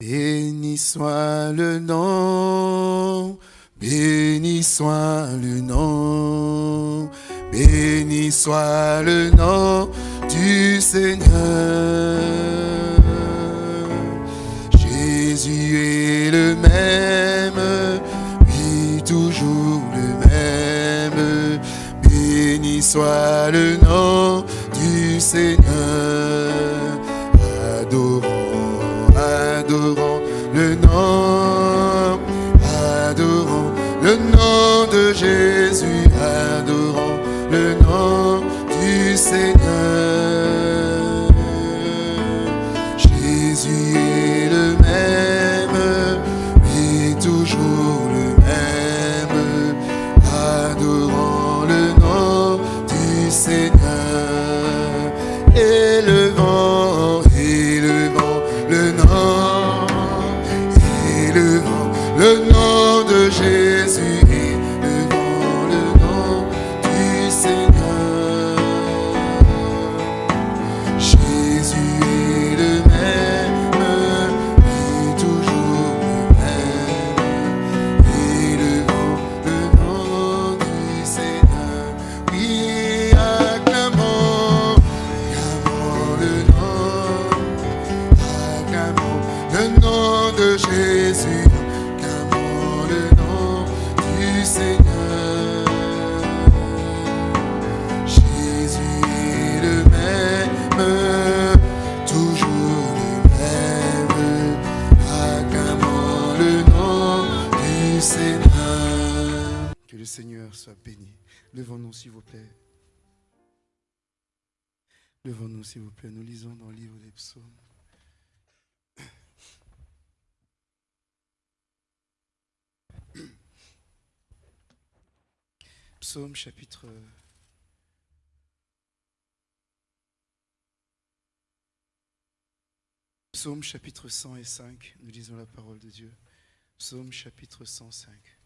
Béni soit le nom, béni soit le nom, béni soit le nom du Seigneur. Jésus est le même, oui toujours le même. Béni soit le nom du Seigneur. Jésus, adorons le nom s'il vous plaît. Levons-nous, s'il vous plaît. Nous lisons dans le livre des psaumes. Psaume chapitre Psaume chapitre 105, nous lisons la parole de Dieu. Psaume chapitre 105.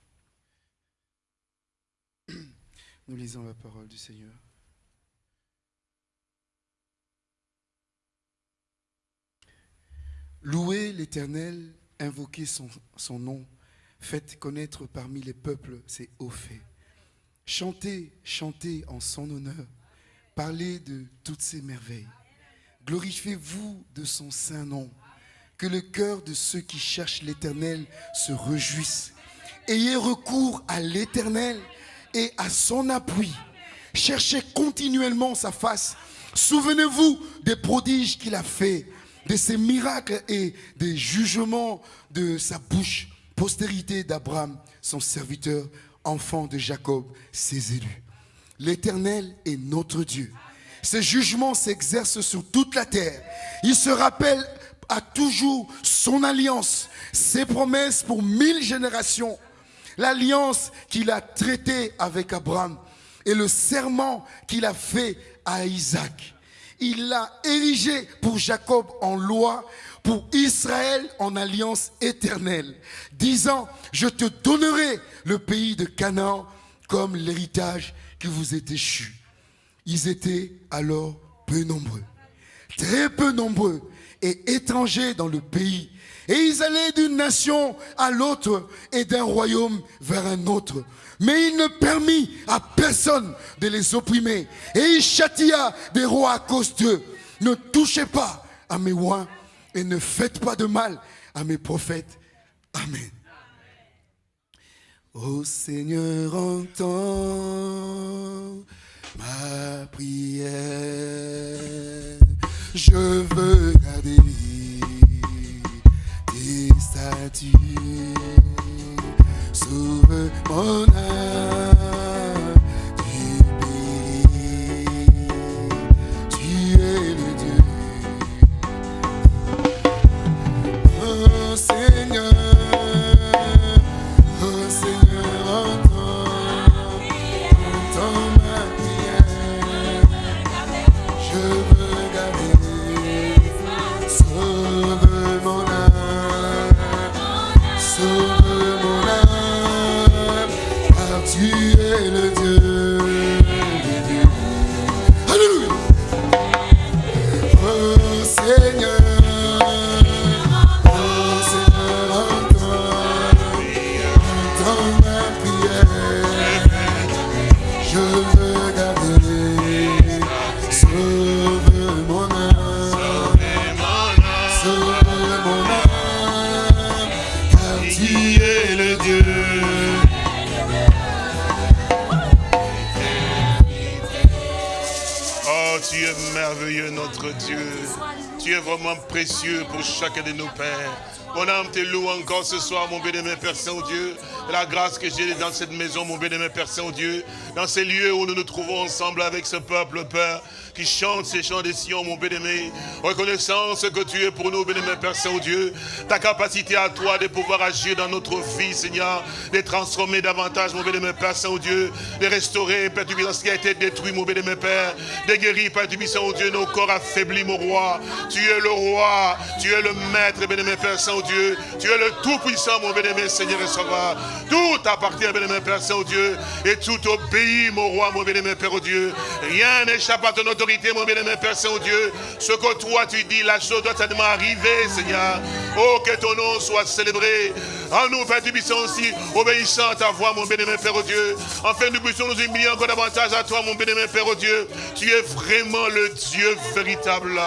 Nous lisons la parole du Seigneur. Louez l'Éternel, invoquez son, nom, faites connaître parmi les peuples ses hauts faits. Chantez, chantez en son honneur, parlez de toutes ses merveilles. Glorifiez-vous de son saint nom. Que le cœur de ceux qui cherchent l'Éternel se réjouisse. Ayez recours à l'Éternel et à son appui. Cherchez continuellement sa face. Souvenez-vous des prodiges qu'il a fait, de ses miracles et des jugements de sa bouche. Postérité d'Abraham, son serviteur, enfant de Jacob, ses élus. L'Éternel est notre Dieu. Ses jugements s'exercent sur toute la terre. Il se rappelle à toujours son alliance, ses promesses pour mille générations, l'alliance qu'il a traitée avec Abraham et le serment qu'il a fait à Isaac. Il l'a érigé pour Jacob en loi, pour Israël en alliance éternelle, disant, je te donnerai le pays de Canaan comme l'héritage qui vous est échu. Ils étaient alors peu nombreux, très peu nombreux et étrangers dans le pays. Et ils allaient d'une nation à l'autre et d'un royaume vers un autre. Mais il ne permit à personne de les opprimer. Et il châtia des rois à cause d'eux. Ne touchez pas à mes rois et ne faites pas de mal à mes prophètes. Amen. Ô Seigneur, entends ma prière. Je veux garder tes statuts. Sauve mon âme tu es merveilleux, notre Dieu. Tu es vraiment précieux pour chacun de nos pères. Mon âme te loue encore ce soir, mon bénémoine Père Saint-Dieu. La grâce que j'ai dans cette maison, mon bénémoine Père Saint-Dieu. Dans ces lieux où nous nous trouvons ensemble avec ce peuple, Père qui chante ces chants des Sion, mon bien-aimé. Reconnaissance que tu es pour nous, bien-aimé Père Saint-Dieu. Ta capacité à toi de pouvoir agir dans notre vie, Seigneur. De transformer davantage, mon bien-aimé Père Saint-Dieu. De restaurer, Père du ce qui a été détruit, mon bien-aimé Père. De guérir, Père du Saint-Dieu, nos corps affaiblis, mon roi. Tu es le roi. Tu es le maître, bien-aimé Père Saint-Dieu. Tu es le tout-puissant, mon bien-aimé Seigneur et Sauveur. Tout appartient, bien-aimé Père Saint-Dieu. Et tout obéit, mon roi, mon bien-aimé Père Dieu. Rien n'échappe à ton autorité mon bien-aimé Père Saint-Dieu. Ce que toi tu dis, la chose doit certainement arriver, Seigneur. Oh, que ton nom soit célébré. En nous, Père, tu aussi obéissant à ta voix, mon bien-aimé Père Dieu. Enfin, nous puissions nous humilier encore davantage à toi, mon bien-aimé Père Dieu. Tu es vraiment le Dieu véritable.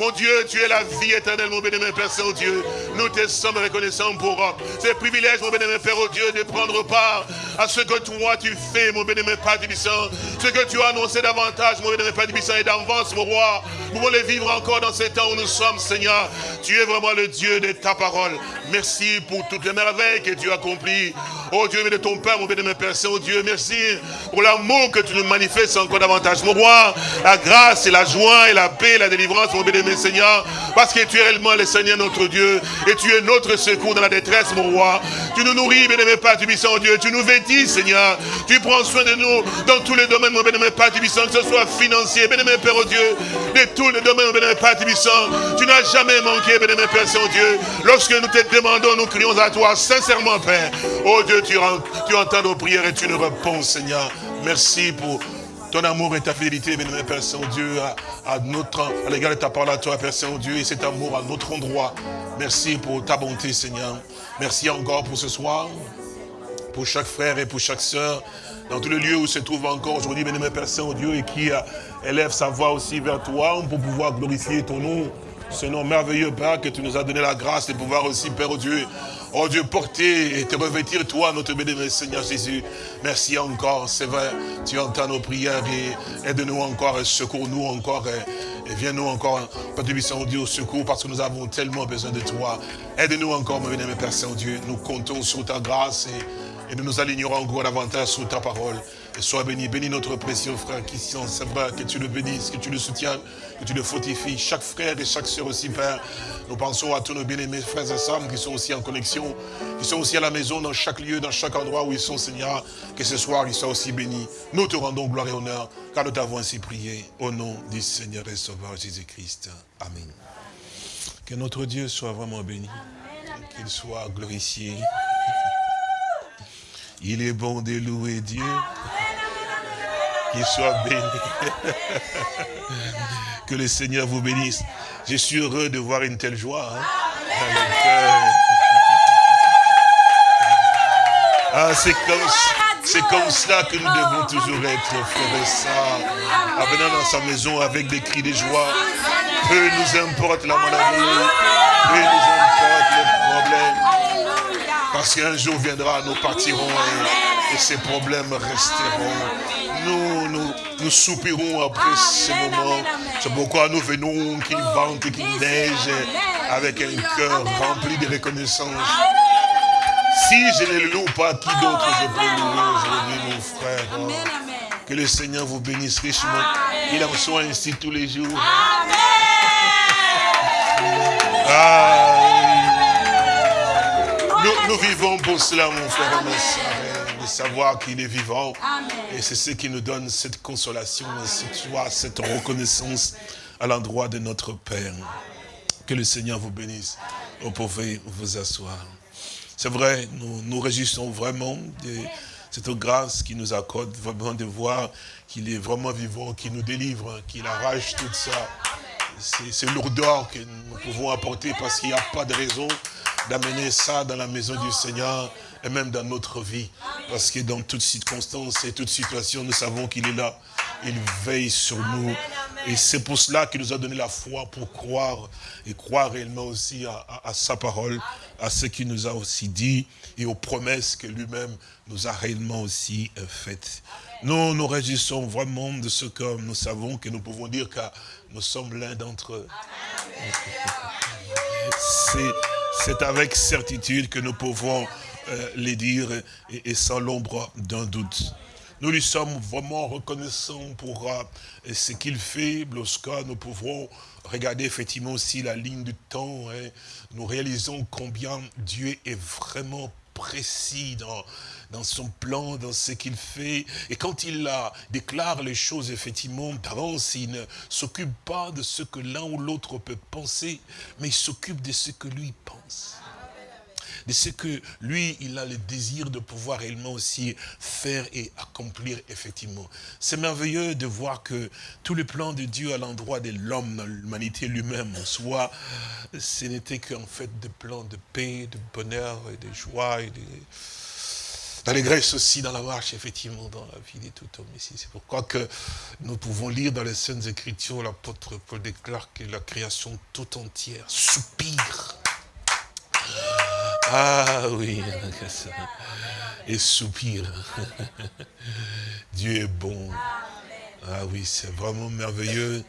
Mon Dieu, tu es la vie éternelle, mon bénémoine Père Saint-Dieu. Nous te sommes reconnaissants pour euh, ce privilège, mon bénémoine Père Dieu, de prendre part à ce que toi tu fais, mon bénémoine Père Tibissant. Ce que tu as annoncé davantage, mon bénémoine Père Tibissant, et d'avance, mon roi. Nous voulons vivre encore dans ces temps où nous sommes, Seigneur. Tu es vraiment le Dieu de ta parole. Merci pour toutes les merveilles que tu as accomplies. Oh Dieu, mais de ton Père, mon bénémoine Père Saint-Dieu, merci pour l'amour que tu nous manifestes encore davantage, mon roi. La grâce et la joie et la paix la délivrance, mon bénémoine Seigneur, parce que tu es réellement le Seigneur notre Dieu, et tu es notre secours dans la détresse, mon roi. Tu nous nourris, bien-aimé Père du puissant Dieu, tu nous vêtis, Seigneur. Tu prends soin de nous dans tous les domaines, mon bien-aimé Père du puissant, que ce soit financier, bien-aimé Père au Dieu, de tous les domaines, mon bien-aimé Père du puissant. Tu n'as jamais manqué, bien-aimé Père Saint-Dieu. Lorsque nous te demandons, nous crions à toi, sincèrement, Père. Oh Dieu, tu entends nos prières et tu nous réponds, Seigneur. Merci pour ton amour et ta fidélité, bien Père Saint-Dieu, à, notre, à l'égard de ta parole à toi, Père Saint-Dieu, et cet amour à notre endroit. Merci pour ta bonté, Seigneur. Merci encore pour ce soir, pour chaque frère et pour chaque sœur, dans tous les lieux où se trouve encore aujourd'hui, bien Père Saint-Dieu, et qui euh, élève sa voix aussi vers toi pour pouvoir glorifier ton nom. Ce nom merveilleux, Père, que tu nous as donné la grâce de pouvoir aussi, Père Dieu, Oh Dieu, porter et te revêtir, toi, notre bénévole Seigneur Jésus. Merci encore, c'est vrai. Tu entends nos prières et aide-nous encore et secours-nous encore. Et, viens-nous encore, Père de Saint-Dieu, au secours parce que nous avons tellement besoin de toi. Aide-nous encore, mon bénévole Père Saint-Dieu. Nous comptons sur ta grâce et, nous nous alignerons encore davantage sur ta parole. Et sois béni, bénis notre précieux frère Christian, c'est vrai, que tu le bénisses, que tu le soutiennes, que tu le fortifies. Chaque frère et chaque soeur aussi, Père, nous pensons à tous nos bien-aimés frères et sœurs qui sont aussi en connexion, qui sont aussi à la maison, dans chaque lieu, dans chaque endroit où ils sont, Seigneur, que ce soir ils soient aussi bénis. Nous te rendons gloire et honneur, car nous t'avons ainsi prié, au nom du Seigneur et Sauveur Jésus-Christ. Amen. Que notre Dieu soit vraiment béni, qu'il soit glorifié. Il est bon de louer Dieu. Qu'il soit béni. que le Seigneur vous bénisse. Je suis heureux de voir une telle joie. Hein, ah, c'est comme, c'est comme cela que nous devons toujours être, frères et sœurs. En venant dans sa maison avec des cris de joie. Peu nous importe la maladie. Peu nous importe les problèmes. Parce qu'un jour viendra, nous partirons et, ces problèmes resteront. Nous, nous, nous soupirons après ce moment. C'est pourquoi nous venons qu'il vente et qu'il neige avec un cœur rempli de reconnaissance. Si je ne le loue pas, qui d'autre je peux louer aujourd'hui, mon frère? Que le Seigneur vous bénisse richement. Qu'il en soit ainsi tous les jours. Ah, nous, vivons pour cela, mon frère et ma soeur, savoir qu'il est vivant. Et c'est ce qui nous donne cette consolation, cette joie, cette reconnaissance à l'endroit de notre Père. Que le Seigneur vous bénisse. Vous pouvez vous asseoir. C'est vrai, nous nous réjouissons vraiment de cette grâce qui nous accorde, vraiment de voir qu'il est vraiment vivant, qu'il nous délivre, qu'il arrache tout ça. C'est lourdeur que nous pouvons apporter parce qu'il n'y a pas de raison d'amener ça dans la maison du Seigneur et même dans notre vie. Parce que dans toutes circonstances et toutes situations, nous savons qu'il est là. Il veille sur nous. Et c'est pour cela qu'il nous a donné la foi pour croire et croire réellement aussi à, sa parole, à ce qu'il nous a aussi dit et aux promesses que lui-même nous a réellement aussi euh, faites. Nous nous réjouissons vraiment de ce que nous savons, que nous pouvons dire que nous sommes l'un d'entre eux. C'est avec certitude que nous pouvons les dire et sans l'ombre d'un doute. Nous lui sommes vraiment reconnaissants pour euh, ce qu'il fait lorsque nous pouvons regarder effectivement aussi la ligne du temps. Hein. Nous réalisons combien Dieu est vraiment précis dans, son plan, dans ce qu'il fait. Et quand il déclare les choses, effectivement, d'avance, il ne s'occupe pas de ce que l'un ou l'autre peut penser, mais il s'occupe de ce que lui pense de ce que lui, il a le désir de pouvoir réellement aussi faire et accomplir effectivement. C'est merveilleux de voir que tous les plans de Dieu à l'endroit de l'homme, l'humanité lui-même, en soi, ce n'était qu'en fait des plans de paix, de bonheur et de joie d'allégresse aussi dans la marche, effectivement, dans la vie de tout homme ici. C'est pourquoi que nous pouvons lire dans les Saintes Écritures, l'apôtre Paul déclare que la création tout entière soupire ah oui, et soupire. Dieu est bon. Ah oui, c'est vraiment merveilleux.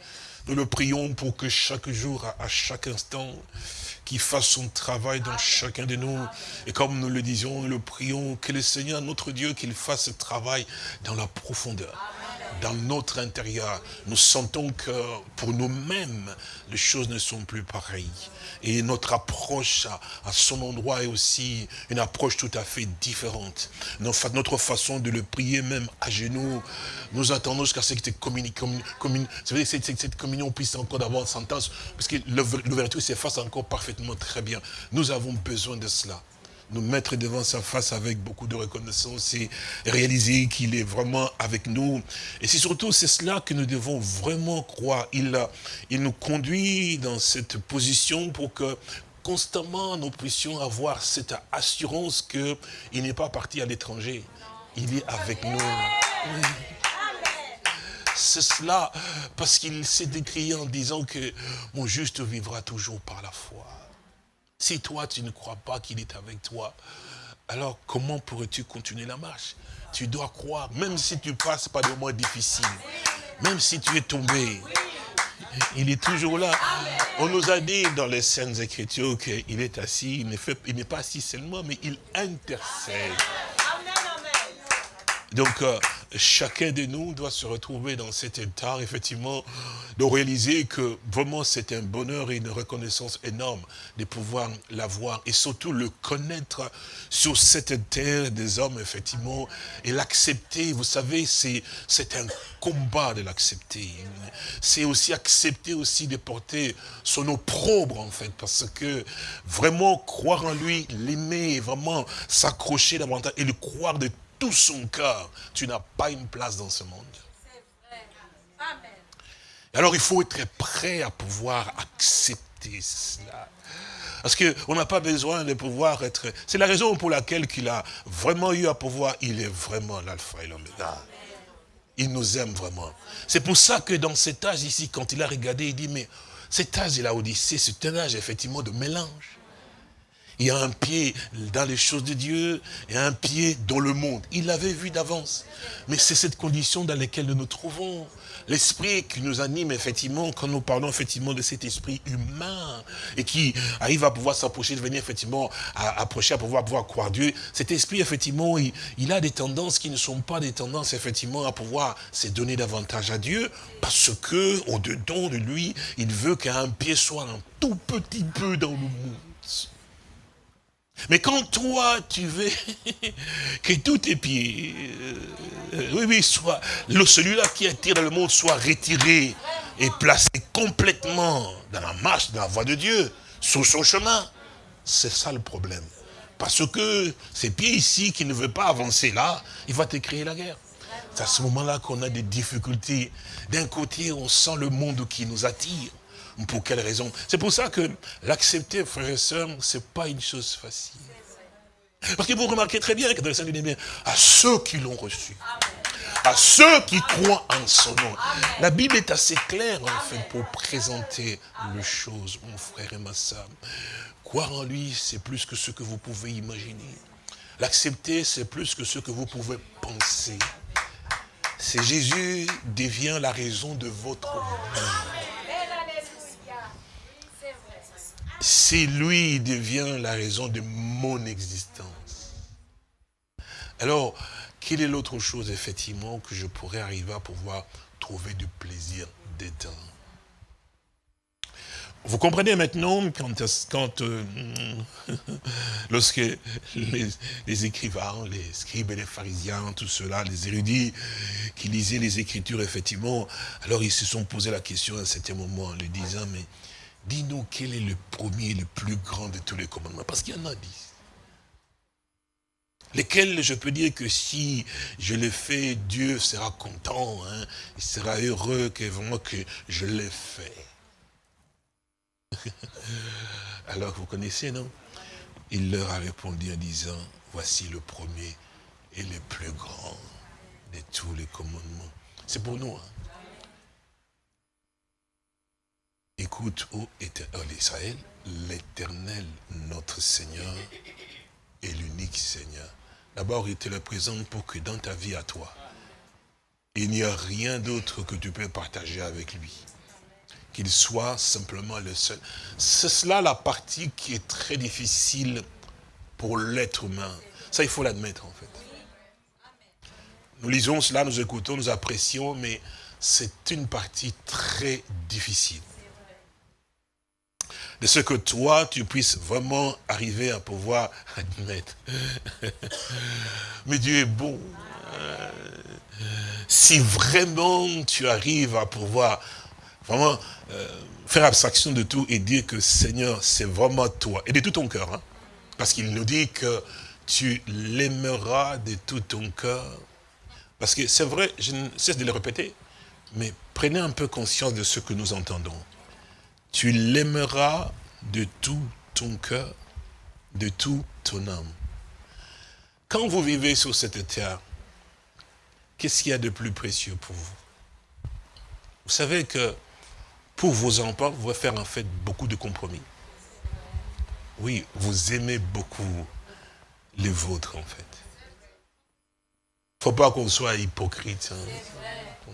Nous le prions pour que chaque jour, à chaque instant, qu'il fasse son travail dans chacun de nous. Et comme nous le disions, nous le prions, que le Seigneur, notre Dieu, qu'il fasse ce travail dans la profondeur dans notre intérieur, nous sentons que pour nous-mêmes, les choses ne sont plus pareilles. Et notre approche à, son endroit est aussi une approche tout à fait différente. Notre façon de le prier même à genoux, nous attendons jusqu'à ce que cette, communion puisse encore avoir une sentence, parce que l'ouverture s'efface encore parfaitement très bien. Nous avons besoin de cela nous mettre devant sa face avec beaucoup de reconnaissance et réaliser qu'il est vraiment avec nous. Et c'est surtout c'est cela que nous devons vraiment croire. Il, il nous conduit dans cette position pour que constamment nous puissions avoir cette assurance qu'il n'est pas parti à l'étranger. Il est avec nous. C'est cela, parce qu'il s'est décrit en disant que mon juste vivra toujours par la foi. Si toi, tu ne crois pas qu'il est avec toi, alors comment pourrais-tu continuer la marche? Tu dois croire, même si tu passes par des moments difficiles, même si tu es tombé, il est toujours là. On nous a dit dans les Saintes Écritures qu'il est assis, il n'est pas assis seulement, mais il intercède. Donc, euh, chacun de nous doit se retrouver dans cet état, effectivement, de réaliser que vraiment c'est un bonheur et une reconnaissance énorme de pouvoir l'avoir et surtout le connaître sur cette terre des hommes, effectivement, et l'accepter. Vous savez, c'est un combat de l'accepter. C'est aussi accepter aussi de porter son opprobre, en fait, parce que vraiment croire en lui, l'aimer, vraiment s'accrocher davantage et le croire de tout son cœur, tu n'as pas une place dans ce monde. Alors il faut être prêt à pouvoir accepter cela. Parce qu'on n'a pas besoin de pouvoir être... C'est la raison pour laquelle qu'il a vraiment eu à pouvoir... Il est vraiment l'alpha et l'oméga. Il nous aime vraiment. C'est pour ça que dans cet âge ici, quand il a regardé, il dit, mais cet âge de la Odyssée, c'est un âge effectivement de mélange. Il y a un pied dans les choses de Dieu et un pied dans le monde. Il l'avait vu d'avance. Mais c'est cette condition dans laquelle nous nous trouvons. L'esprit qui nous anime, effectivement, quand nous parlons effectivement de cet esprit humain et qui arrive à pouvoir s'approcher, de venir effectivement à approcher, à pouvoir, croire Dieu, cet esprit, effectivement, il, il, a des tendances qui ne sont pas des tendances, effectivement, à pouvoir se donner davantage à Dieu parce que, au-dedans de lui, il veut qu'un pied soit un tout petit peu dans le monde. Mais quand toi, tu veux que tous tes pieds, euh, oui, oui, soit, celui-là qui attire le monde soit retiré et placé complètement dans la marche, dans la voie de Dieu, sur son chemin, c'est ça le problème. Parce que ces pieds ici qui ne veulent pas avancer là, il va te créer la guerre. C'est à ce moment-là qu'on a des difficultés. D'un côté, on sent le monde qui nous attire. Pour quelle raison? C'est pour ça que l'accepter, frères et sœurs, ce n'est pas une chose facile. Parce que vous remarquez très bien que dans le à ceux qui l'ont reçu, à ceux qui croient en son nom. La Bible est assez claire, en fait, pour présenter les choses, mon frère et ma soeur. Croire en lui, c'est plus que ce que vous pouvez imaginer. L'accepter, c'est plus que ce que vous pouvez penser. C'est Jésus devient la raison de votre vie. C'est lui devient la raison de mon existence. Alors, quelle est l'autre chose, effectivement, que je pourrais arriver à pouvoir trouver du plaisir dedans? Vous comprenez maintenant quand, quand euh, lorsque les, écrivains, les scribes et les pharisiens, tout cela, les érudits qui lisaient les Écritures, effectivement, alors ils se sont posé la question à un certain moment en lui disant, mais dis-nous quel est le premier, le plus grand de tous les commandements, parce qu'il y en a dix. Lesquels je peux dire que si je le fais, Dieu sera content, hein, il sera heureux que que je l'ai fait. Alors vous connaissez, non? Il leur a répondu en disant, voici le premier et le plus grand de tous les commandements. C'est pour nous. Hein? Écoute, ô Israël, l'éternel, notre Seigneur, est l'unique Seigneur. D'abord, il te le présente pour que dans ta vie à toi, il n'y a rien d'autre que tu peux partager avec lui qu'il soit simplement le seul. C'est cela la partie qui est très difficile pour l'être humain. Ça, il faut l'admettre en fait. Nous lisons cela, nous écoutons, nous apprécions, mais c'est une partie très difficile. De ce que toi, tu puisses vraiment arriver à pouvoir admettre. mais Dieu est bon. Si vraiment tu arrives à pouvoir vraiment euh, faire abstraction de tout et dire que Seigneur, c'est vraiment toi. Et de tout ton cœur. Hein. Parce qu'il nous dit que tu l'aimeras de tout ton cœur. Parce que c'est vrai, je ne cesse de le répéter, mais prenez un peu conscience de ce que nous entendons. Tu l'aimeras de tout ton cœur, de tout ton âme. Quand vous vivez sur cette terre, qu'est-ce qu'il y a de plus précieux pour vous? Vous savez que pour vos enfants, vous pouvez faire en fait beaucoup de compromis. Oui, vous aimez beaucoup les vôtres en fait. Il ne faut pas qu'on soit hypocrite, hein.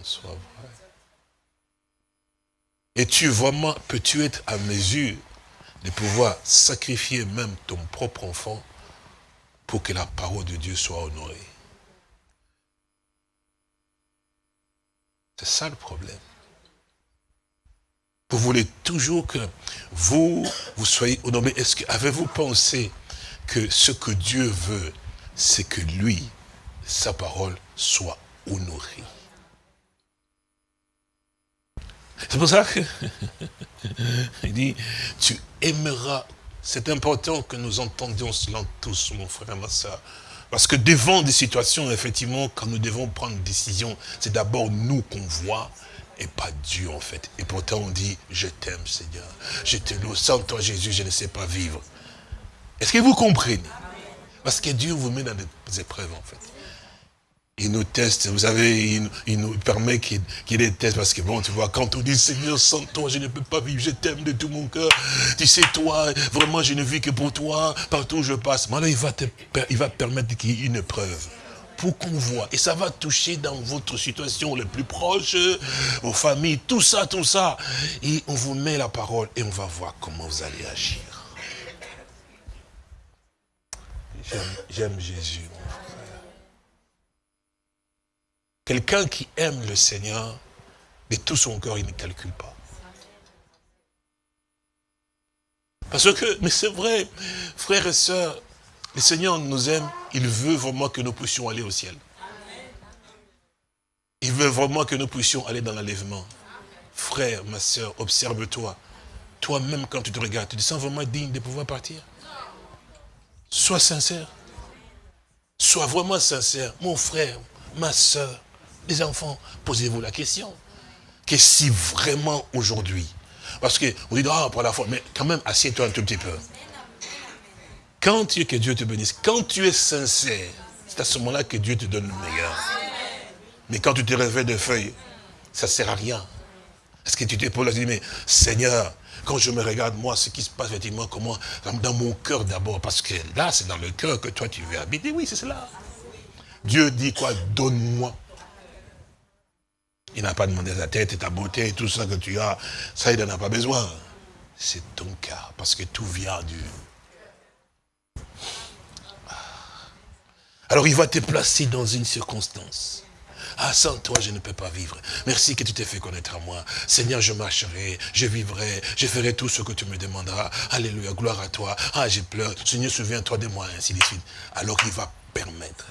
Et tu vraiment, peux-tu être à mesure de pouvoir sacrifier même ton propre enfant pour que la parole de Dieu soit honorée? C'est ça le problème. Vous voulez toujours que vous, vous soyez honoré. Est-ce avez-vous pensé que ce que Dieu veut, c'est que lui, sa parole, soit honorée? C'est pour ça que, il dit, tu aimeras. C'est important que nous entendions cela tous, mon frère et ma soeur. Parce que devant des situations, effectivement, quand nous devons prendre une décision, c'est d'abord nous qu'on voit, et pas Dieu en fait. Et pourtant on dit, je t'aime Seigneur, je te loue, sans toi Jésus, je ne sais pas vivre. Est-ce que vous comprenez? Parce que Dieu vous met dans des épreuves en fait. Il nous teste, vous savez, il, nous permet qu'il y ait des tests, parce que bon, tu vois, quand on dit, Seigneur, sans toi, je ne peux pas vivre, je t'aime de tout mon cœur, tu sais, toi, vraiment, je ne vis que pour toi, partout où je passe. Maintenant, il va, te, il va permettre qu'il y ait une preuve pour qu'on voit. Et ça va toucher dans votre situation le plus proche, vos familles, tout ça, tout ça. Et on vous met la parole et on va voir comment vous allez agir. J'aime Jésus, mon frère. Quelqu'un qui aime le Seigneur, de tout son cœur, il ne calcule pas. Parce que, mais c'est vrai, frères et sœurs, le Seigneur nous aime, il veut vraiment que nous puissions aller au ciel. Il veut vraiment que nous puissions aller dans l'enlèvement. Frère, ma soeur, observe-toi. Toi-même, quand tu te regardes, tu te sens vraiment digne de pouvoir partir? Sois sincère. Sois vraiment sincère. Mon frère, ma soeur, les enfants, posez-vous la question. Que si vraiment aujourd'hui, parce que vous dites, ah, pour la foi, mais quand même, assieds-toi un tout petit peu. Quand tu es que Dieu te bénisse, quand tu es sincère, c'est à ce moment-là que Dieu te donne le meilleur. Mais quand tu te réveilles de feuilles, ça ne sert à rien. Est-ce que tu t'es là, tu dis, mais Seigneur, quand je me regarde, moi, ce qui se passe, effectivement, comment, dans mon cœur d'abord, parce que là, c'est dans le cœur que toi, tu veux habiter. Oui, c'est cela. Dieu dit quoi? Donne-moi. Il n'a pas demandé ta tête et ta beauté et tout ça que tu as. Ça, il n'en a pas besoin. C'est ton cas, parce que tout vient du... Alors il va te placer dans une circonstance. Ah, sans toi, je ne peux pas vivre. Merci que tu t'es fait connaître à moi. Seigneur, je marcherai, je vivrai, je ferai tout ce que tu me demanderas. Alléluia, gloire à toi. Ah, j'ai pleure. Seigneur, souviens-toi de moi, ainsi de suite. Alors il va permettre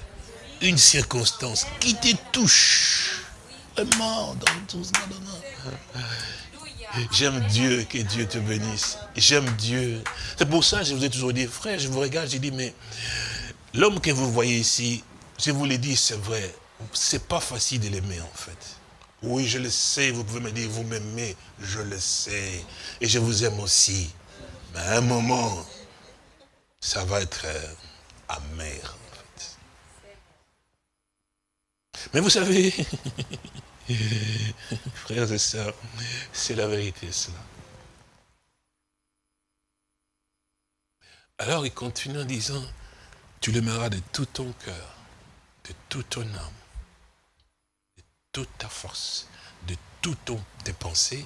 une circonstance qui te touche J'aime Dieu, que Dieu te bénisse. J'aime Dieu. C'est pour ça que je vous ai toujours dit, frère, je vous regarde, j'ai dit, mais l'homme que vous voyez ici, je vous l'ai dit, c'est vrai, c'est pas facile de l'aimer en fait. Oui, je le sais, vous pouvez me dire, vous m'aimez, je le sais. Et je vous aime aussi. Mais à un moment, ça va être euh, amer en fait. Mais vous savez, Frères et sœurs, c'est la vérité cela. Alors il continue en disant, tu l'aimeras de tout ton cœur, de toute ton âme, de toute ta force, de toutes tes pensées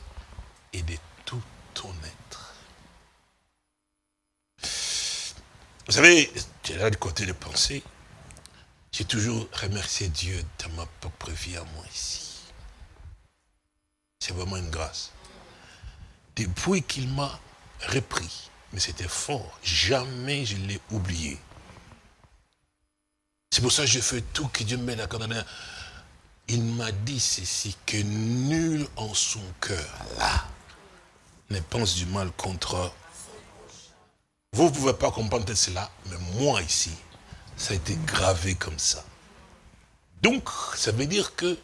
et de tout ton être. Vous savez, es là du côté des pensées. J'ai toujours remercié Dieu de ma propre vie à moi ici. C'est vraiment une grâce. Depuis qu'il m'a repris, mais c'était fort, jamais je l'ai oublié. C'est pour ça que je fais tout que Dieu me d'accord. Il m'a dit ceci, que nul en son cœur, là, ne pense du mal contre vous ne pouvez pas comprendre cela, mais moi ici, ça a été gravé comme ça. Donc, ça veut dire que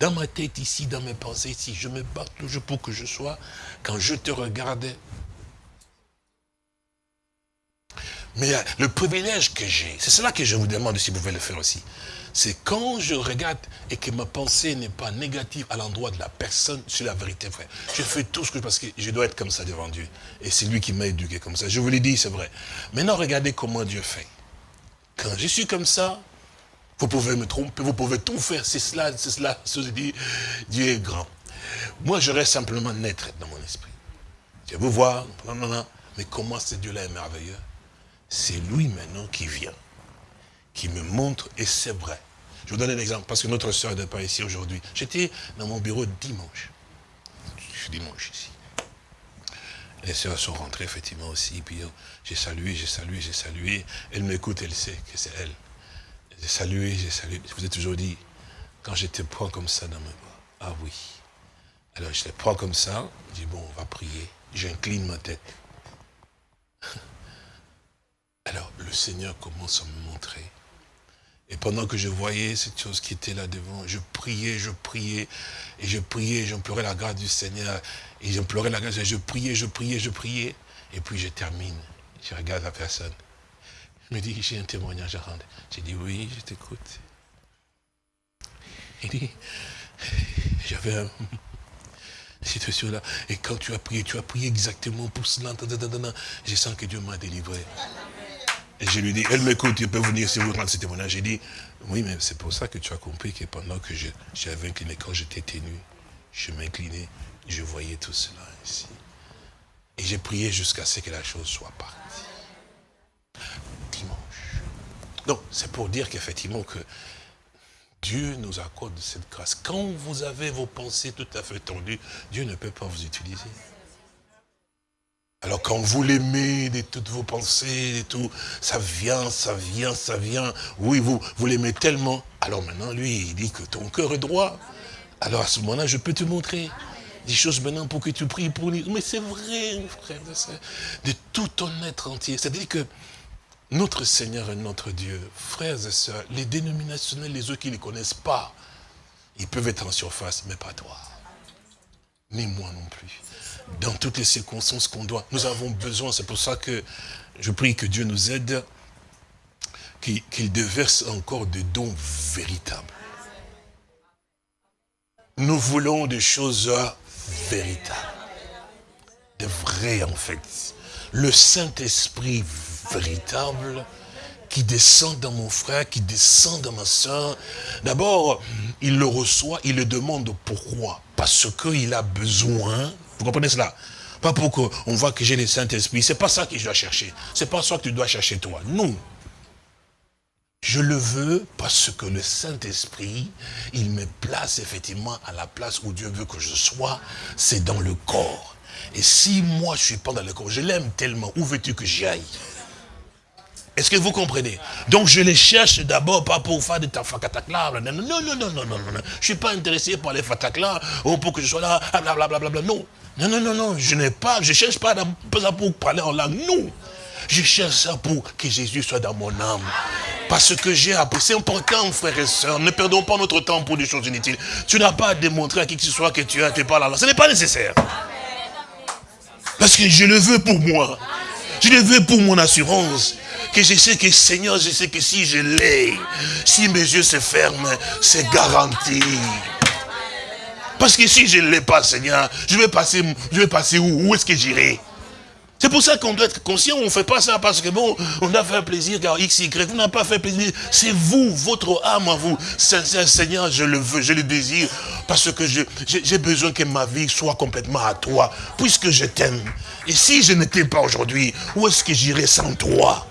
dans ma tête ici, dans mes pensées ici, je me bats toujours pour que je sois, quand je te regarde, mais euh, le privilège que j'ai, c'est cela que je vous demande si vous pouvez le faire aussi, c'est quand je regarde et que ma pensée n'est pas négative à l'endroit de la personne, c'est la vérité, frère. Je fais tout ce que parce que je dois être comme ça devant Dieu. Et c'est lui qui m'a éduqué comme ça. Je vous l'ai dit, c'est vrai. Maintenant, regardez comment Dieu fait. Quand je suis comme ça, vous pouvez me tromper, vous pouvez tout faire, c'est cela, c'est cela, se dit, Dieu est grand. Moi, je reste simplement naître dans mon esprit. Je vous voir, mais comment ce Dieu-là est merveilleux C'est lui maintenant qui vient, qui me montre, et c'est vrai. Je vous donne un exemple, parce que notre soeur n'est pas ici aujourd'hui. J'étais dans mon bureau dimanche. Je suis dimanche ici. Les soeurs sont rentrées effectivement aussi, puis oh, j'ai salué, j'ai salué, j'ai salué. Elle m'écoute, elle sait que c'est elle. J'ai salué, j'ai salué. Je vous ai toujours dit, quand je te prends comme ça dans mes bras, ah oui. Alors je te prends comme ça, je dis, bon, on va prier. J'incline ma tête. Alors le Seigneur commence à me montrer. Et pendant que je voyais cette chose qui était là devant, je priais, je priais, et je priais, j'implorais la grâce du Seigneur, et j'implorais la grâce, je priais, je priais, je priais, et puis je termine. Je regarde la personne. Il me dit, j'ai un témoignage à rendre. J'ai dit, oui, je t'écoute. Il dit, j'avais un, situation-là. Et quand tu as prié, tu as prié exactement pour cela. Je sens que Dieu m'a délivré. Et je lui dis, elle m'écoute, tu peux venir si vous rendre ce témoignage. J'ai dit, oui, mais c'est pour ça que tu as compris que pendant que j'avais incliné, quand j'étais ténu, je m'inclinais, je voyais tout cela ici. Et j'ai prié jusqu'à ce que la chose soit partie. Donc, c'est pour dire qu'effectivement que Dieu nous accorde cette grâce. Quand vous avez vos pensées tout à fait tendues, Dieu ne peut pas vous utiliser. Alors quand vous l'aimez de toutes vos pensées, et tout, ça vient, ça vient, ça vient. Oui, vous, vous l'aimez tellement. Alors maintenant, lui, il dit que ton cœur est droit. Alors à ce moment-là, je peux te montrer des choses maintenant pour que tu pries pour lui. Mais c'est vrai, frère, de tout ton être entier. C'est-à-dire que notre Seigneur et notre Dieu, frères et sœurs, les dénominationnels, les autres qui ne connaissent pas, ils peuvent être en surface, mais pas toi. Ni moi non plus. Dans toutes les circonstances qu'on doit, nous avons besoin, c'est pour ça que je prie que Dieu nous aide, qu'il déverse encore des dons véritables. Nous voulons des choses véritables. De vraies, en fait. Le Saint-Esprit véritable qui descend dans mon frère, qui descend dans ma soeur. D'abord, il le reçoit, il le demande pourquoi. Parce qu'il a besoin, vous comprenez cela? Pas pour qu'on voit que j'ai le Saint-Esprit, c'est pas ça que je dois chercher. C'est pas ça que tu dois chercher toi. Non. Je le veux parce que le Saint-Esprit, il me place effectivement à la place où Dieu veut que je sois, c'est dans le corps. Et si moi je suis pas dans le corps, je l'aime tellement, où veux-tu que j'y aille? Est-ce que vous comprenez? Donc je les cherche d'abord pas pour faire des tafakatakla. Non, non, non, non, non, non, non. Je suis pas intéressé par les fatakla, ou pour que je sois là, blablabla. Non. Non, non, non, non. Je n'ai pas, je cherche pas, pour parler en langue. Non. Je cherche ça pour que Jésus soit dans mon âme. Parce que j'ai appris. C'est important, frères et sœurs. Ne perdons pas notre temps pour des choses inutiles. Tu n'as pas à démontrer à qui que ce soit que tu as, tu pas là. Ce n'est pas nécessaire. Parce que je le veux pour moi. Je le veux pour mon assurance. Que je sais que Seigneur, je sais que si je l'ai, si mes yeux se ferment, c'est garanti. Parce que si je ne l'ai pas, Seigneur, je vais passer, je vais passer où? Où est-ce que j'irai? C'est pour ça qu'on doit être conscient, on ne fait pas ça parce que bon, on a fait plaisir car X, Y, vous n'avez pas fait plaisir. C'est vous, votre âme à vous. Seigneur, je le veux, je le désire parce que j'ai besoin que ma vie soit complètement à toi, puisque je t'aime. Et si je n'étais pas aujourd'hui, où est-ce que j'irais sans toi?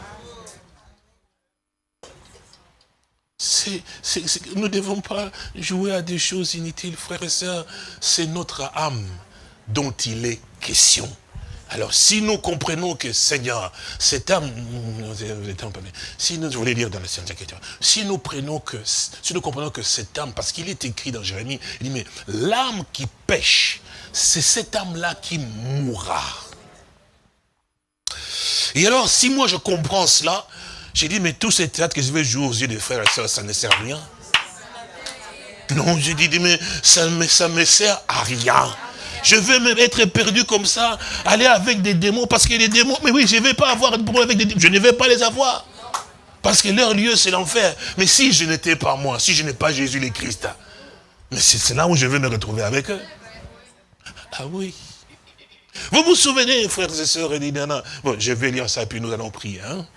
Nous ne devons pas jouer à des choses inutiles, frères et sœurs. C'est notre âme dont il est question. Alors, si nous comprenons que Seigneur, cette âme, si nous, je voulais dire dans la si nous prenons que, si nous comprenons que cette âme, parce qu'il est écrit dans Jérémie, il dit, mais l'âme qui pêche, c'est cette âme-là qui mourra. Et alors, si moi je comprends cela, j'ai dit, mais tout ce théâtre que je vais jouer aux yeux des frères et sœurs, ça ne sert à rien. Non, j'ai dit, mais ça ne ça me sert à rien. Je veux même être perdu comme ça, aller avec des démons, parce que les démons, mais oui, je ne vais pas avoir de problème avec des démons, je ne vais pas les avoir. Parce que leur lieu, c'est l'enfer. Mais si je n'étais pas moi, si je n'ai pas Jésus le Christ, mais c'est là où je vais me retrouver avec eux. Ah oui. Vous vous souvenez, frères et sœurs, bon, je vais lire ça, puis nous allons prier. Hein?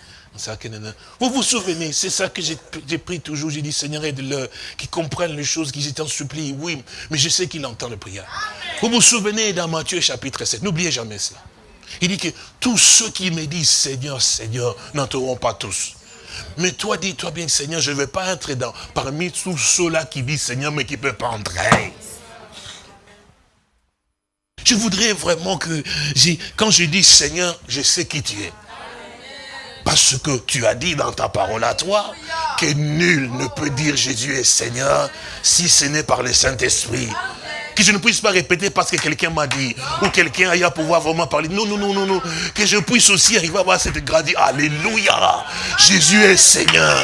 Vous vous souvenez, c'est ça que j'ai pris toujours. J'ai dit, Seigneur, aide-le, qu'ils comprennent les choses, qu'ils étaient en supplie. Oui, mais je sais qu'il entend le prière. Vous vous souvenez dans Matthieu chapitre 7, n'oubliez jamais cela. Il dit que tous ceux qui me disent Seigneur, Seigneur, n'entreront pas tous. Mais toi, dis-toi bien, Seigneur, je ne vais pas entrer dans, parmi tous ceux-là qui disent Seigneur, mais qui ne peuvent pas entrer. Je voudrais vraiment que, quand je dis Seigneur, je sais qui tu es. Parce que tu as dit dans ta parole à toi que nul ne peut dire Jésus est Seigneur si ce n'est par le Saint-Esprit. Que je ne puisse pas répéter parce que quelqu'un m'a dit, ou quelqu'un aille à pouvoir vraiment parler. Non, non, non, non, non. Que je puisse aussi arriver à avoir cette grandie. Alléluia. Jésus est Seigneur.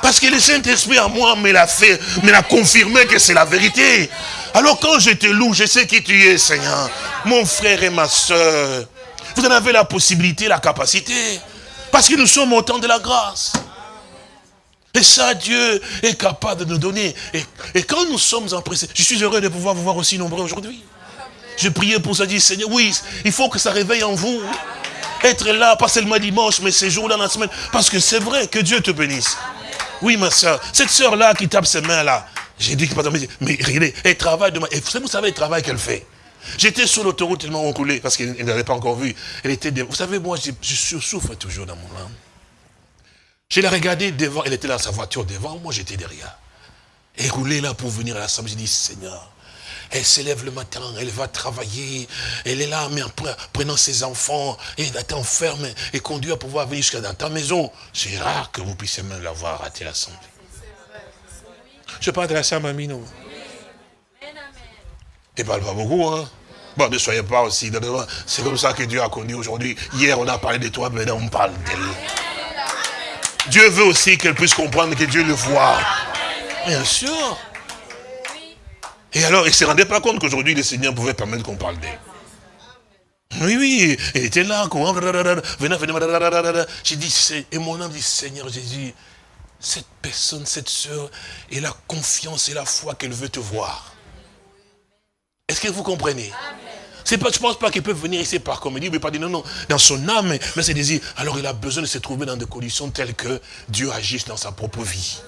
Parce que le Saint-Esprit à moi me l'a fait, me l'a confirmé que c'est la vérité. Alors quand je te loue, je sais qui tu es, Seigneur. Mon frère et ma soeur. Vous en avez la possibilité, la capacité. Parce que nous sommes au temps de la grâce. Et ça, Dieu est capable de nous donner. Et, quand nous sommes en présence, je suis heureux de pouvoir vous voir aussi nombreux aujourd'hui. Je priais pour ça, dit Seigneur, oui, il faut que ça réveille en vous. Être là, pas seulement dimanche, mais ces jours-là dans la semaine. Parce que c'est vrai que Dieu te bénisse. Oui, ma soeur, cette soeur-là qui tape ses mains-là, j'ai dit que, mais regardez, elle travaille demain. Et vous savez le travail qu'elle fait J'étais sur l'autoroute tellement encoulé, parce qu'elle n'avait pas encore vu. Elle était Vous savez, moi, je, souffre toujours dans mon âme. Je l'ai regardée devant, elle était dans sa voiture devant, moi j'étais derrière. Elle roulait là pour venir à l'assemblée. J'ai dit, Seigneur, elle s'élève le matin, elle va travailler, elle est là, mais prenant ses enfants, elle t'enferme et conduit à pouvoir venir jusqu'à dans ta maison. C'est rare que vous puissiez même la voir rater l'assemblée. Je parle de la sœur Mamie, non ne parle pas beaucoup, hein Bon, ne soyez pas aussi. C'est comme ça que Dieu a connu aujourd'hui. Hier, on a parlé de toi, maintenant on parle d'elle. Dieu veut aussi qu'elle puisse comprendre que Dieu le voit. Bien sûr. Et alors, il ne se rendait pas compte qu'aujourd'hui, le Seigneur pouvait permettre qu'on parle d'elle. Oui, oui, elle était là. J'ai dit, et mon âme dit, Seigneur Jésus, cette personne, cette sœur, et la confiance et la foi qu'elle veut te voir. Est-ce que vous comprenez? Je pense pas qu'il peut venir ici par comédie, mais pas dire non, non, dans son âme, mais c'est dire, alors il a besoin de se trouver dans des conditions telles que Dieu agisse dans sa propre vie.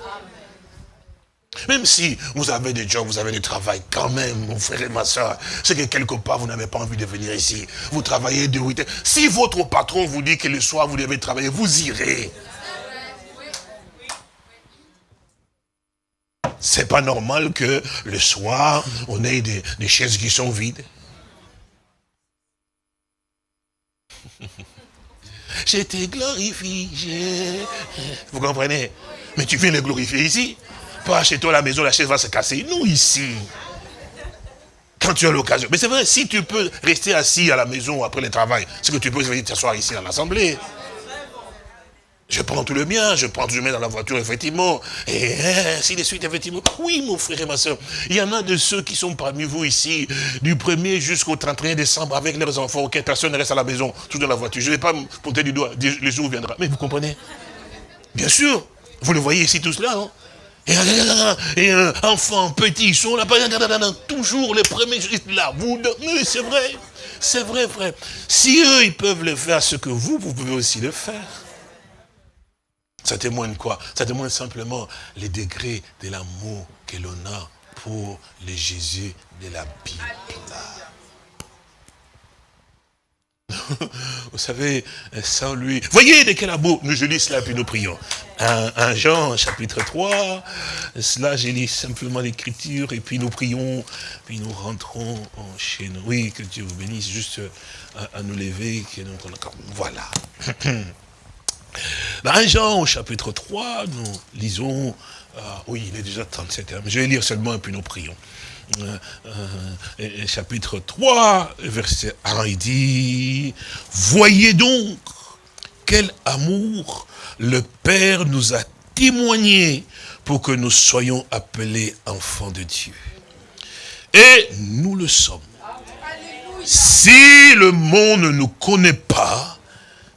Même si vous avez des jobs, vous avez du travail, quand même, mon frère et ma soeur, c'est que quelque part, vous n'avez pas envie de venir ici. Vous travaillez de 8 Si votre patron vous dit que le soir, vous devez travailler, vous irez. C'est pas normal que le soir, on ait des, chaises qui sont vides. Je te glorifie. Vous comprenez? Mais tu viens les glorifier ici. Pas chez toi à la maison, la chaise va se casser. Nous ici. Quand tu as l'occasion. Mais c'est vrai, si tu peux rester assis à la maison après le travail, c'est que tu peux venir t'asseoir ici à l'Assemblée. Je prends tout le mien, je prends tout le mien dans la voiture, effectivement. Et ainsi de suite, effectivement. Oui, mon frère et ma soeur. Il y en a de ceux qui sont parmi vous ici, du 1er jusqu'au 31 décembre, avec leurs enfants, auxquels personne ne reste à la maison, tout dans la voiture. Je ne vais pas me pointer du doigt, les jours viendra. Mais vous comprenez? Bien sûr. Vous le voyez ici tous là, non et, un enfant, petit, ils sont là, toujours les premiers, là, vous, mais c'est vrai, c'est vrai, frère. Si eux, ils peuvent le faire, ce que vous, vous pouvez aussi le faire. Ça témoigne quoi? Ça témoigne simplement les degrés de l'amour que l'on a pour le Jésus de la Bible. Vous savez, sans lui... Voyez de quel amour nous je lis cela puis nous prions. Un, Jean, chapitre 3, cela j'ai lu simplement l'écriture et puis nous prions, puis nous rentrons chez nous. Oui, que Dieu vous bénisse, juste à, nous lever. Que nous, voilà. Dans 1 Jean, au chapitre 3, nous lisons, euh, oui, il est déjà 37, mais je vais lire seulement et puis nous prions. Euh, euh, chapitre 3, verset 1, il dit, « Voyez donc quel amour le Père nous a témoigné pour que nous soyons appelés enfants de Dieu. Et nous le sommes. Si le monde ne nous connaît pas,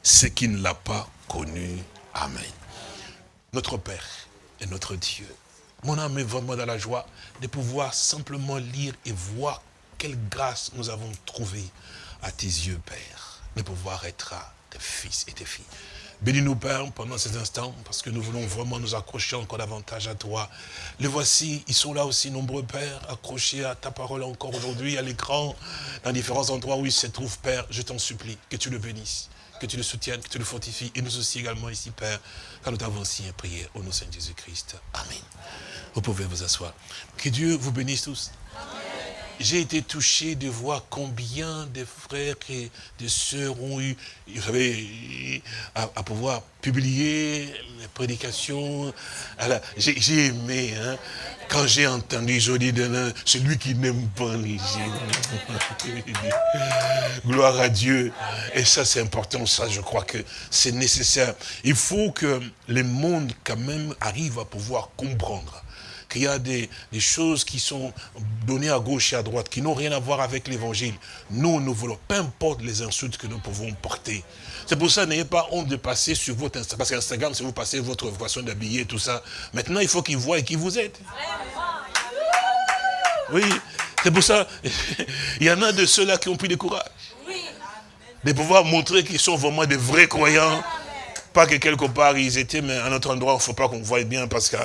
c'est qu'il ne l'a pas connu. Amen. Notre Père et notre Dieu. Mon âme est vraiment dans la joie de pouvoir simplement lire et voir quelle grâce nous avons trouvée à tes yeux, Père, de pouvoir être tes fils et tes filles. Bénis-nous, Père, pendant ces instants, parce que nous voulons vraiment nous accrocher encore davantage à toi. Les voici, ils sont là aussi nombreux, Père, accrochés à ta parole encore aujourd'hui, à l'écran, dans différents endroits où ils se trouvent, Père. Je t'en supplie, que tu le bénisses que tu le soutiennes, que tu le fortifies, et nous aussi également ici, Père, car nous t'avons aussi prié au nom de Saint Jésus-Christ. Amen. Vous pouvez vous asseoir. Que Dieu vous bénisse tous. J'ai été touché de voir combien de frères et de sœurs ont eu, savez, à, pouvoir publier les prédications. J'ai aimé, hein, quand j'ai entendu Jody Delin, celui qui n'aime pas les. Gloire à Dieu. Et ça, c'est important, ça, je crois que c'est nécessaire. Il faut que le monde, quand même, arrive à pouvoir comprendre qu'il y a des, choses qui sont données à gauche et à droite, qui n'ont rien à voir avec l'évangile. Nous, nous voulons, peu importe les insultes que nous pouvons porter. C'est pour ça, n'ayez pas honte de passer sur votre Instagram, parce qu'Instagram, si vous passez votre façon d'habiller, tout ça, maintenant, il faut qu'ils voient qu'ils vous aident. Oui, c'est pour ça, il y en a de ceux-là qui ont pris du courage. De pouvoir montrer qu'ils sont vraiment des vrais croyants pas que quelque part ils étaient, mais à un autre endroit, il ne faut pas qu'on voie bien parce que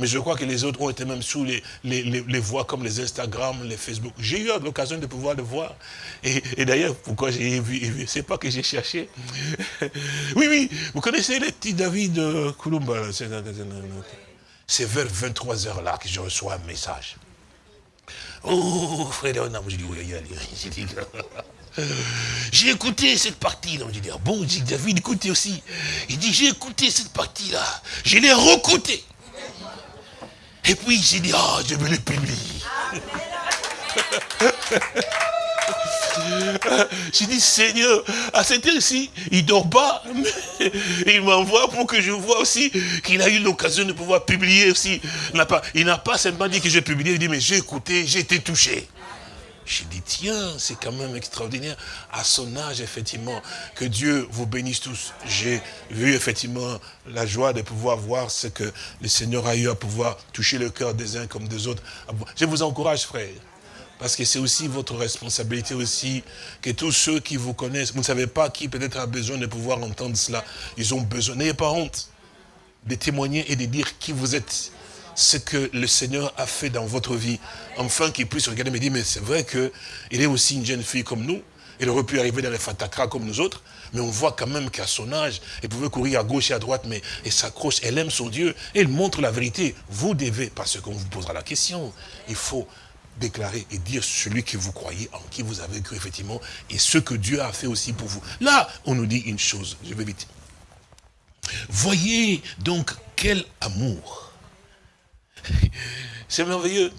mais je crois que les autres ont été même sous les, les, voies comme les Instagram, les Facebook. J'ai eu l'occasion de pouvoir le voir. Et, d'ailleurs, pourquoi j'ai vu, c'est pas que j'ai cherché. oui, oui, vous connaissez les petits David euh, Koulumba. C'est vers 23 heures là que je reçois un message. Oh, frère, je dis, oui, oui, j'ai écouté cette partie-là. Je dis, ah bon, dit David, écoutez aussi. Il dit, j'ai écouté cette partie-là. Je l'ai recouté. Et puis, j'ai dit, ah, je vais le publier. J'ai dit, Seigneur, à cette heure-ci, il ne dort pas. il m'envoie pour que je vois aussi qu'il a eu l'occasion de pouvoir publier aussi. Il n'a pas, pas simplement dit que j'ai publié, il dit, mais j'ai écouté, j'ai été touché. J'ai dit, tiens, c'est quand même extraordinaire. À son âge, effectivement, que Dieu vous bénisse tous. J'ai vu, effectivement, la joie de pouvoir voir ce que le Seigneur a eu à pouvoir toucher le cœur des uns comme des autres. Je vous encourage, frère. Parce que c'est aussi votre responsabilité aussi, que tous ceux qui vous connaissent, vous ne savez pas qui peut-être a besoin de pouvoir entendre cela. Ils ont besoin, n'ayez pas honte de témoigner et de dire qui vous êtes ce que le Seigneur a fait dans votre vie, enfin qu'il puisse regarder et me dire, mais c'est vrai qu'il est aussi une jeune fille comme nous, il aurait pu arriver dans les fatakras comme nous autres, mais on voit quand même qu'à son âge, elle pouvait courir à gauche et à droite, mais elle s'accroche, elle aime son Dieu, elle montre la vérité. Vous devez, parce qu'on vous posera la question, il faut déclarer et dire celui que vous croyez, en qui vous avez cru effectivement, et ce que Dieu a fait aussi pour vous. Là, on nous dit une chose, je vais vite. Voyez donc quel amour c'est merveilleux.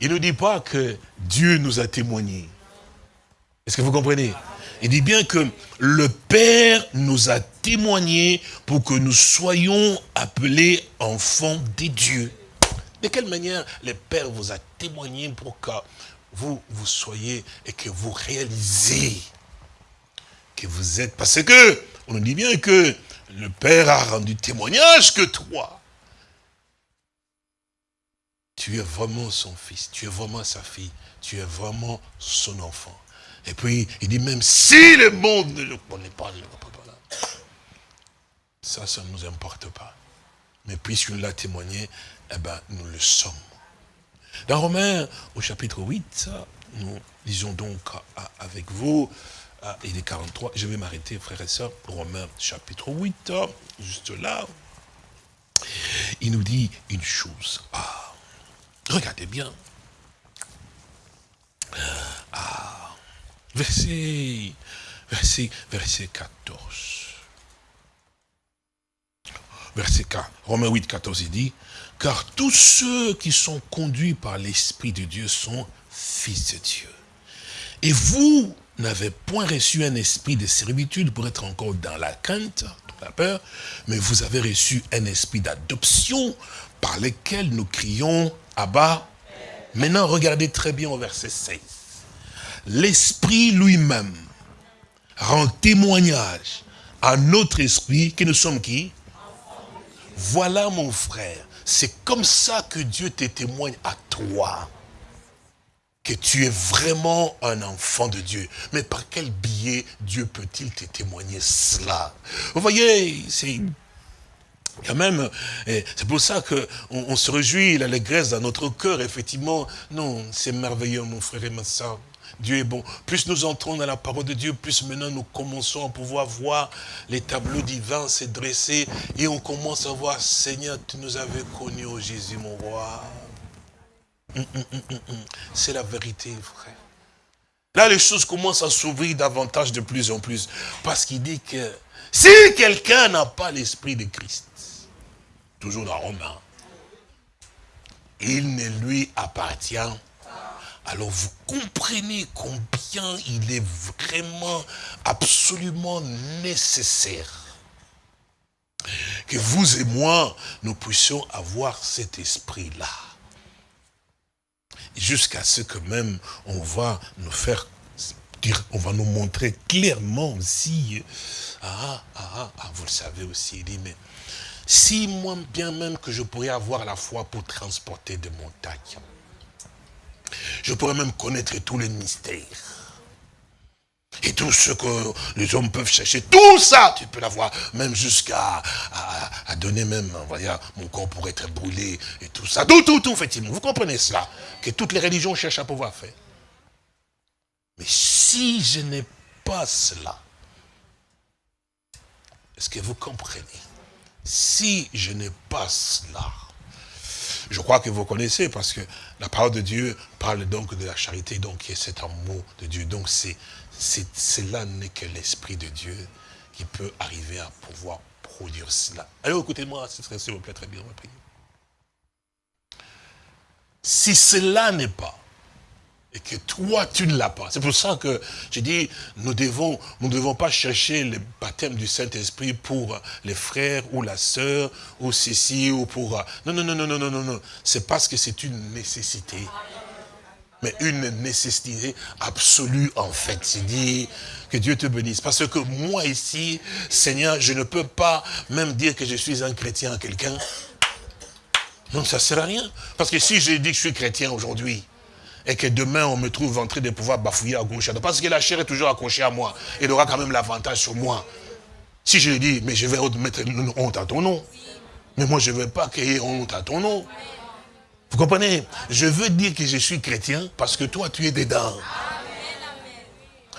Il ne dit pas que Dieu nous a témoigné. Est-ce que vous comprenez? Il dit bien que le Père nous a témoigné pour que nous soyons appelés enfants des dieux. De quelle manière le Père vous a témoigné pour que vous, vous soyez et que vous réalisez que vous êtes... Parce que, on nous dit bien que le Père a rendu témoignage que toi, tu es vraiment son fils, tu es vraiment sa fille, tu es vraiment son enfant. Et puis, il dit même, si le monde ne le connaît pas, pas Ça, ça ne nous importe pas. Mais puisqu'il l'a témoigné, eh ben, nous le sommes. Dans Romains, au chapitre 8, nous lisons donc avec vous, il est 43, je vais m'arrêter, frères et sœurs, Romains chapitre 8, juste là, il nous dit une chose. Ah, Regardez bien. Ah, verset, verset, verset 14. Verset 4, Romains 8, 14, il dit, car tous ceux qui sont conduits par l'Esprit de Dieu sont fils de Dieu. Et vous n'avez point reçu un esprit de servitude pour être encore dans la crainte, dans la peur, mais vous avez reçu un esprit d'adoption par lequel nous crions bas. Maintenant, regardez très bien au verset 16. L'Esprit lui-même rend témoignage à notre esprit que nous sommes qui? Voilà mon frère, c'est comme ça que Dieu te témoigne à toi que tu es vraiment un enfant de Dieu. Mais par quel biais Dieu peut-il te témoigner cela? Vous voyez, c'est quand même, c'est pour ça qu'on on se réjouit, l'allégresse dans notre cœur, effectivement. Non, c'est merveilleux, mon frère et ma soeur. Dieu est bon. Plus nous entrons dans la parole de Dieu, plus maintenant nous commençons à pouvoir voir les tableaux divins se dresser et on commence à voir, Seigneur, tu nous avais connus, au Jésus, mon roi. Hum, hum, hum, c'est la vérité, frère. Là, les choses commencent à s'ouvrir davantage de plus en plus. Parce qu'il dit que si quelqu'un n'a pas l'esprit de Christ, toujours dans Romain, il ne lui appartient alors vous comprenez combien il est vraiment absolument nécessaire que vous et moi, nous puissions avoir cet esprit-là. Jusqu'à ce que même on va nous faire dire, on va nous montrer clairement aussi, ah, ah, ah, vous le savez aussi, il dit, mais si moi bien même que je pourrais avoir la foi pour transporter des montagnes, je pourrais même connaître tous les mystères. Et tout ce que les hommes peuvent chercher, tout ça, tu peux l'avoir, même jusqu'à donner même, mon corps pour être brûlé et tout ça. Tout, tout, tout, effectivement. Vous comprenez cela? Que toutes les religions cherchent à pouvoir faire. Mais si je n'ai pas cela, est-ce que vous comprenez? Si je n'ai pas cela, je crois que vous connaissez parce que la parole de Dieu parle donc de la charité, donc c'est cet amour de Dieu. Donc c'est cela n'est que l'Esprit de Dieu qui peut arriver à pouvoir produire cela. Allez, écoutez-moi, s'il vous plaît, très bien, Si cela n'est pas et que toi, tu ne l'as pas. C'est pour ça que je dis, nous devons, nous ne devons pas chercher le baptême du Saint-Esprit pour les frères ou la sœur ou ceci ou pour... Non, non, non, non, non, non, non, non. C'est parce que c'est une nécessité. mais une nécessité absolue en fait. C'est dit que Dieu te bénisse. Parce que moi ici, Seigneur, je ne peux pas même dire que je suis un chrétien à quelqu'un. Non, ça ne sert à rien. Parce que si je dis que je suis chrétien aujourd'hui, et que demain on me trouve en train de pouvoir bafouiller à gauche, parce que la chair est toujours accrochée à moi, il aura quand même l'avantage sur moi. Si je lui dis, mais je vais mettre une honte à ton nom. Mais moi, je ne veux pas qu'il y ait honte à ton nom. Vous comprenez? Je veux dire que je suis chrétien parce que toi, tu es dedans.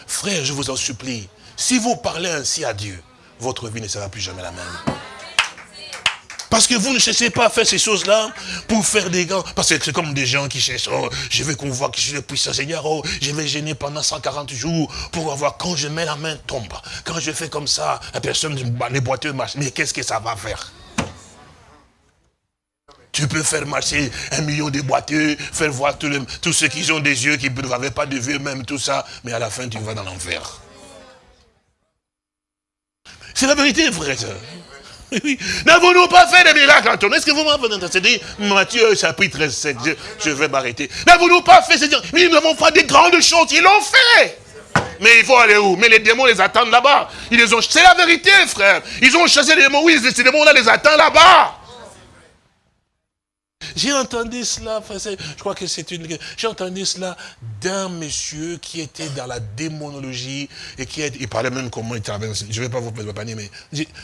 Frère, je vous en supplie, si vous parlez ainsi à Dieu, votre vie ne sera plus jamais la même. Parce que vous ne cherchez pas à faire ces choses-là pour faire des gants. Parce que c'est comme des gens qui cherchent, oh, je veux qu'on voit que je suis le puissant Seigneur, oh, je vais gêner pendant 140 jours pour avoir, quand je mets la main, tombe. Quand je fais comme ça, la personne, les boiteux marchent. Mais qu'est-ce que ça va faire? Tu peux faire marcher un million de boiteux, faire voir tous ceux qui ont des yeux, qui n'avaient pas de vue, même tout ça, mais à la fin, tu vas dans l'enfer. C'est la vérité, frère. Oui. N'avons-nous pas fait des miracles, Antoine Est-ce que vous m'avez entendu Matthieu, chapitre 7, je, je vais m'arrêter. N'avons-nous pas fait, c'est-à-dire, mais nous avons fait des grandes choses, ils l'ont fait. Mais il faut aller où? Mais les démons les attendent là-bas. Ils ont... C'est la vérité, frère. Ils ont chassé les démons, oui, ces démons-là les attendent là-bas. J'ai entendu cela, je crois que c'est une... J'ai entendu cela d'un monsieur qui était dans la démonologie et qui il parlait même comment il travaillait. Je ne vais pas vous panier, mais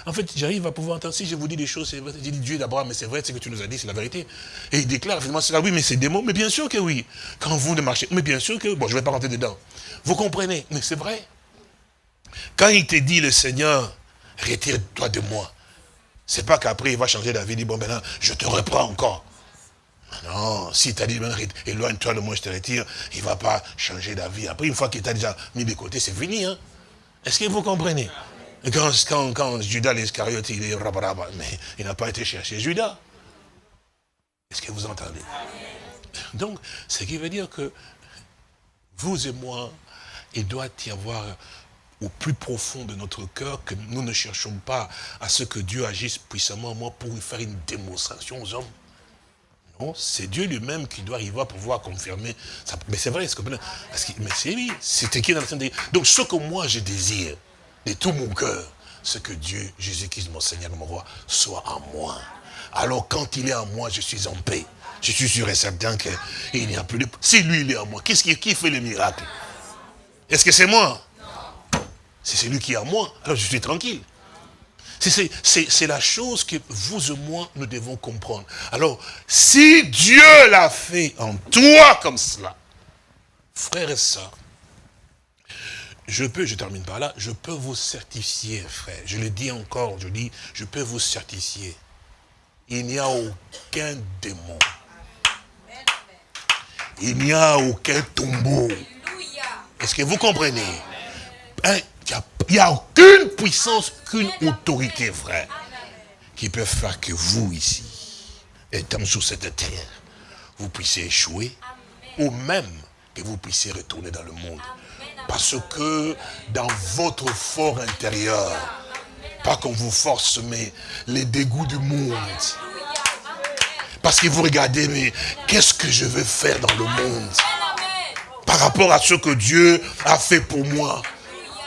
en fait, j'arrive à pouvoir entendre. Si je vous dis des choses, c'est vrai. J'ai dit Dieu d'abord, mais c'est vrai, ce que tu nous as dit, c'est la vérité. Et il déclare finalement cela, oui, mais c'est mots, mais bien sûr que oui. Quand vous ne marchez, mais bien sûr que, bon, je ne vais pas rentrer dedans. Vous comprenez, mais c'est vrai. Quand il te dit, le Seigneur, retire-toi de moi, c'est pas qu'après il va changer d'avis, il dit, bon, maintenant, je te reprends encore. Non, si tu as dit, éloigne-toi de moi, je te retire, il ne va pas changer d'avis. Après, une fois qu'il t'a déjà mis de côté, c'est fini. Hein? Est-ce que vous comprenez? Quand, Judas l'Iscariote, il est rabaraba, mais il n'a pas été chercher Judas. Est-ce que vous entendez? Donc, ce qui veut dire que vous et moi, il doit y avoir au plus profond de notre cœur que nous ne cherchons pas à ce que Dieu agisse puissamment moi pour lui faire une démonstration aux hommes c'est Dieu lui-même qui doit arriver à pouvoir confirmer. Ça. Mais c'est vrai, ce que, parce que, mais c'est lui, c'est écrit dans le Donc ce que moi je désire, de tout mon cœur, c'est que Dieu, Jésus-Christ, mon Seigneur, mon roi, soit en moi. Alors quand il est en moi, je suis en paix. Je suis sûr et certain qu'il n'y a plus de... Si lui, il est en moi, qu'est-ce qui, qui fait le miracle? Est-ce que c'est moi? C'est celui qui est en moi. Alors je suis tranquille. C'est la chose que vous et moi, nous devons comprendre. Alors, si Dieu l'a fait en toi comme cela, frère et sœurs, je peux, je termine par là, je peux vous certifier, frère. Je le dis encore, je dis, je peux vous certifier. Il n'y a aucun démon. Il n'y a aucun tombeau. Est-ce que vous comprenez? Hein? Il n'y a aucune puissance, qu'une autorité, frère, qui peut faire que vous, ici, étant sur cette terre, vous puissiez échouer, ou même que vous puissiez retourner dans le monde. Parce que dans votre fort intérieur, pas qu'on vous force, mais les dégoûts du monde. Parce que vous regardez, mais qu'est-ce que je veux faire dans le monde? Par rapport à ce que Dieu a fait pour moi.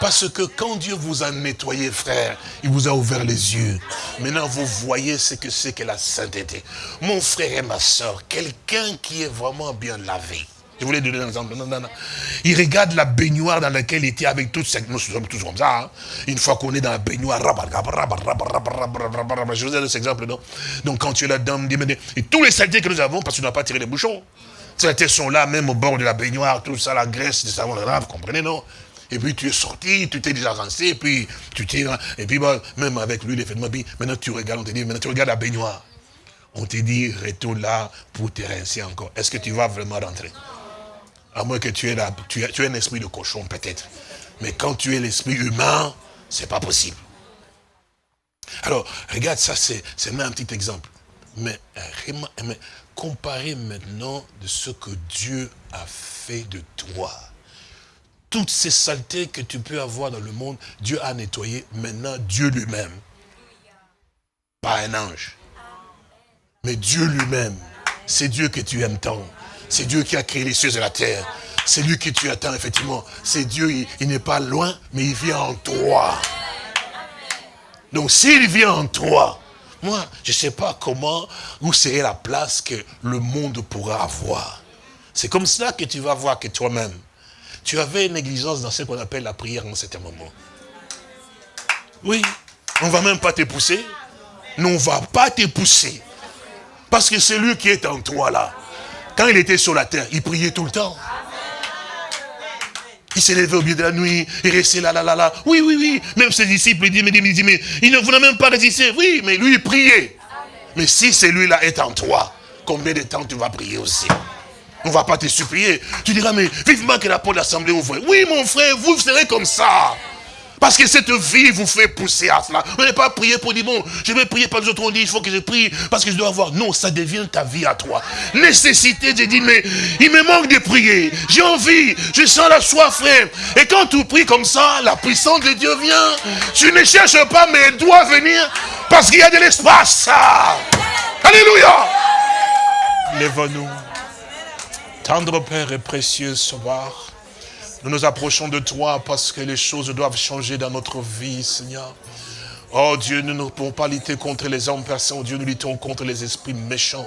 Parce que quand Dieu vous a nettoyé, frère, il vous a ouvert les yeux. Maintenant, vous voyez ce que c'est que la sainteté. Mon frère et ma soeur, quelqu'un qui est vraiment bien lavé. Je voulais donner un exemple. Il regarde la baignoire dans laquelle il était avec toutes ces... Nous sommes tous comme ça. Hein. Une fois qu'on est dans la baignoire, je vous ai donné cet exemple. Non Donc quand tu es là-dedans, et tous les saletés que nous avons, parce que tu n'as pas tiré les bouchons. Saletés sont là, même au bord de la baignoire, tout ça, la graisse, le savon, vous comprenez, non et puis tu es sorti, tu t'es déjà rincé, et puis tu t'es... Et puis même avec lui, il fait maintenant tu regardes, on te dit, maintenant tu regardes la baignoire. On te dit, retourne là pour te rincer encore. Est-ce que tu vas vraiment rentrer? À moins que tu aies, là, tu, tu un esprit de cochon peut-être. Mais quand tu es l'esprit humain, c'est pas possible. Alors, regarde, ça c'est un petit exemple. Mais, mais comparez maintenant de ce que Dieu a fait de toi toutes ces saletés que tu peux avoir dans le monde, Dieu a nettoyé. Maintenant, Dieu lui-même. Pas un ange. Mais Dieu lui-même. C'est Dieu que tu aimes tant. C'est Dieu qui a créé les cieux et la terre. C'est lui que tu attends, effectivement. C'est Dieu, il, n'est pas loin, mais il vient en toi. Donc s'il vient en toi, moi, je ne sais pas comment, où serait la place que le monde pourra avoir. C'est comme cela que tu vas voir que toi-même, tu avais une négligence dans ce qu'on appelle la prière en certain moment. Oui, on ne va même pas te pousser. on ne va pas te pousser. Parce que c'est lui qui est en toi là. Quand il était sur la terre, il priait tout le temps. Il s'est levé au milieu de la nuit, il restait là, là, là, là. Oui, oui, oui. Même ses disciples, ils disent, mais, mais, mais, il ne voulait même pas résister. Oui, mais lui, il priait. Mais si celui-là est en toi, combien de temps tu vas prier aussi? On ne va pas te supplier. Tu diras, mais vivement que la porte de l'assemblée ouvre. Oui, mon frère, vous serez comme ça. Parce que cette vie vous fait pousser à cela. Vous n'allez pas prier pour dire, bon, je vais prier par les autres, on dit, il faut que je prie parce que je dois avoir. Non, ça devient ta vie à toi. Nécessité de dire, mais il me manque de prier. J'ai envie, je sens la soif, frère. Et quand tu pries comme ça, la puissance de Dieu vient. Tu ne cherches pas, mais elle doit venir parce qu'il y a de l'espace. Alléluia. Lève-nous. Tendre Père et précieux Sauveur. Nous nous approchons de toi parce que les choses doivent changer dans notre vie, Seigneur. Oh Dieu, nous ne pouvons pas lutter contre les hommes, Père Saint-Dieu, nous luttons contre les esprits méchants,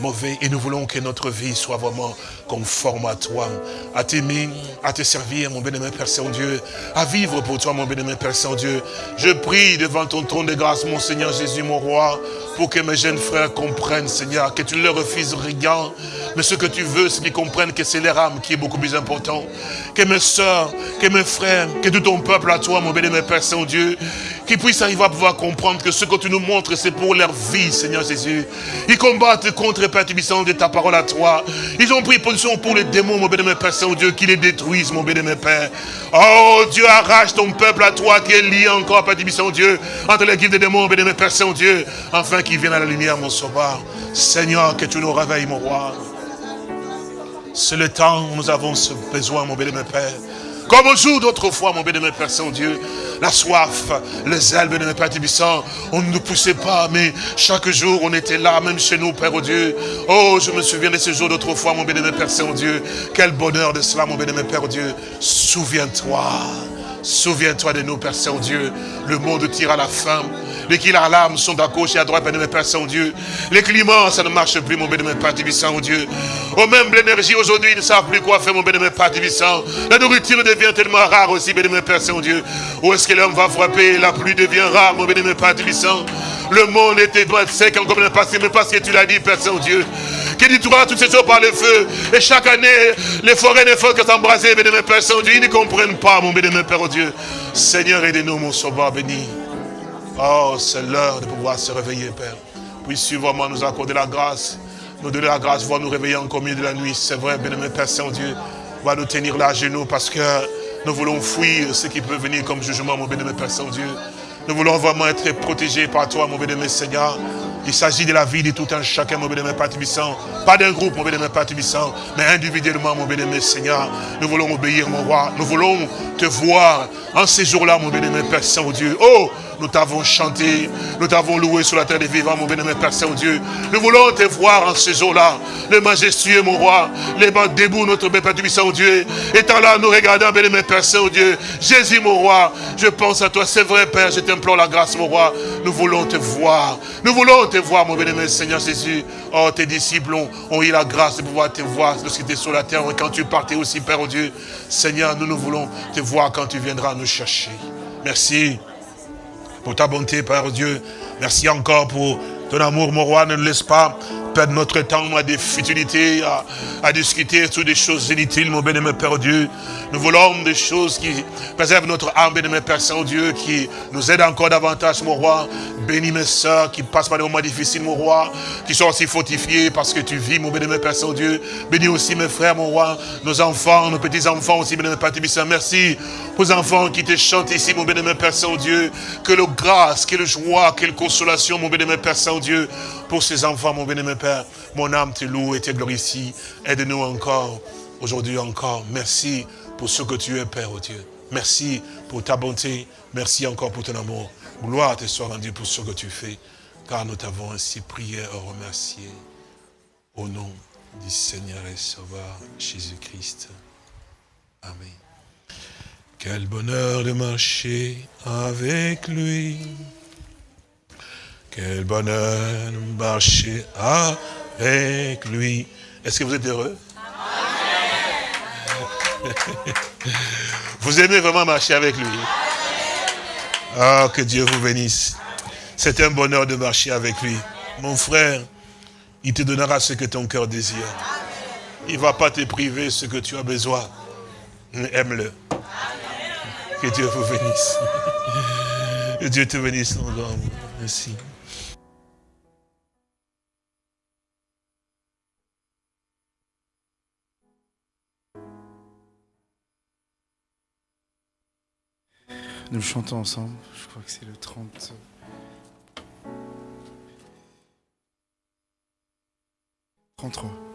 mauvais, et nous voulons que notre vie soit vraiment conforme à toi, à t'aimer, à te servir, mon bénémoine Père Saint-Dieu, à vivre pour toi, mon bénémoine Père Saint-Dieu. Je prie devant ton trône de grâce, mon Seigneur Jésus, mon roi, pour que mes jeunes frères comprennent, Seigneur, que tu ne leur refuses rien, mais ce que tu veux, c'est qu'ils comprennent que c'est leur âme qui est beaucoup plus important. Que mes soeurs, que mes frères, que tout ton peuple à toi, mon bénémoine Père Saint-Dieu, qu'ils puissent arriver à pouvoir comprendre que ce que tu nous montres, c'est pour leur vie, Seigneur Jésus. Ils combattent contre les perturbations de ta parole à toi. Ils ont pris position pour les démons, mon bénémoine Père Saint-Dieu, qui les détruisent, mon bénémoine Père. Oh Dieu, arrache ton peuple à toi qui est lié encore à perturbation, Dieu, entre les guides des démons, mon bénémoine Père Saint-Dieu, afin qu'ils viennent à la lumière, mon sauveur. Seigneur, que tu nous réveilles, mon roi. C'est le temps où nous avons ce besoin, mon bénémoine Père. Comme au jour d'autrefois, mon bénémoine Père Saint-Dieu, la soif, le zèle, bénémoine Père Tibissant, on ne nous poussait pas, mais chaque jour, on était là, même chez nous, Père Dieu. Oh, je me souviens de ce jour d'autrefois, mon bénémoine Père Saint-Dieu. Quel bonheur de cela, mon bénémoine Père Dieu. Souviens-toi. Souviens-toi de nous, Père Saint-Dieu. Le monde tire à la fin. Les qui à l'âme sont à gauche et à droite, bénémoine Père Saint-Dieu. Les climats, ça ne marche plus, mon bénémoine Père Tibissant, oh Dieu. Oh, même l'énergie aujourd'hui, ils ne savent plus quoi faire, mon bénémoine Père Tibissant. La nourriture devient tellement rare aussi, bénémoine Père Saint-Dieu. Où est-ce que l'homme va frapper? La pluie devient rare, mon bénémoine Père Tibissant. Le monde était sec encore le passé, mais parce que tu l'as dit, Père Saint-Dieu. Que trouveras toutes ces choses par le feu. Et chaque année, les forêts ne font que s'embraser, bénémoine Père Saint-Dieu. Ils ne comprennent pas, mon bénémoine Père oh Dieu. Seigneur, aidez-nous, mon sauveur béni. Oh, c'est l'heure de pouvoir se réveiller, Père. Puisses-tu vraiment nous accorder la grâce, nous donner la grâce, voir nous réveiller en milieu de la nuit. C'est vrai, bénémoine Père Saint-Dieu, va nous tenir là à genoux parce que nous voulons fuir ce qui peut venir comme jugement, mon bénémoine Père Saint-Dieu. Nous voulons vraiment être protégés par toi, mon bénémoine Seigneur. Il s'agit de la vie de tout un chacun, mon bénémoine Père Tibissant. Pas d'un groupe, mon bénémoine Père Tibissant, mais individuellement, mon bénémoine Seigneur. Nous voulons obéir, mon roi. Nous voulons te voir en ces jours-là, mon bénémoine Père Saint-Dieu. Oh, nous t'avons chanté, nous t'avons loué sur la terre des vivants, mon bénémoine Père Saint-Dieu. Nous voulons te voir en ce jour-là, le majestueux, mon roi, les bancs debout, notre Père Saint-Dieu. Étant là, nous regardons, bénémoine Père Saint-Dieu. Jésus, mon roi, je pense à toi, c'est vrai, Père, je t'implore la grâce, mon roi. Nous voulons te voir, nous voulons te voir, mon bénémoine Seigneur Jésus. Oh, tes disciples ont, eu la grâce de pouvoir te voir lorsqu'ils étaient sur la terre, quand tu partais aussi, Père, oh Dieu. Seigneur, nous, nous voulons te voir quand tu viendras nous chercher. Merci pour ta bonté, Père Dieu. Merci encore pour ton amour, mon roi. Ne nous laisse pas perdre notre temps à des futilités, à, discuter sur des choses inutiles, mon bénémoine Père Dieu. Nous voulons des choses qui préservent notre âme, bénémoine Père Saint-Dieu, qui nous aident encore davantage, mon roi. Bénis mes soeurs qui passent par des moments difficiles, mon roi, qui sont aussi fortifiés parce que tu vis, mon bénémoine Père Saint-Dieu. Bénis aussi mes frères, mon roi, nos enfants, nos petits-enfants aussi, bénémoine Père Saint. Merci les enfants qui te chantent ici, mon bénémoine Père Saint-Dieu. Que le grâce, que le joie, quelle consolation, mon bénémoine Père Saint-Dieu, pour ces enfants, mon bénémoine Père. Mon âme te loue et te glorifie. Aide-nous encore, aujourd'hui encore. Merci pour ce que tu es, Père, oh Dieu. Merci pour ta bonté. Merci encore pour ton amour. Gloire te soit rendue pour ce que tu fais, car nous t'avons ainsi prié et remercié. Au nom du Seigneur et Sauveur Jésus-Christ. Amen. Quel bonheur de marcher avec lui. Quel bonheur de marcher avec lui. Est-ce que vous êtes heureux? Vous aimez vraiment marcher avec lui? Ah, que Dieu vous bénisse. C'est un bonheur de marcher avec lui. Mon frère, il te donnera ce que ton cœur désire. Il ne va pas te priver ce que tu as besoin. Aime-le. Que Dieu vous bénisse. Que Dieu te bénisse, mon grand. Merci. Nous chantons ensemble, je crois que c'est le 30. 33.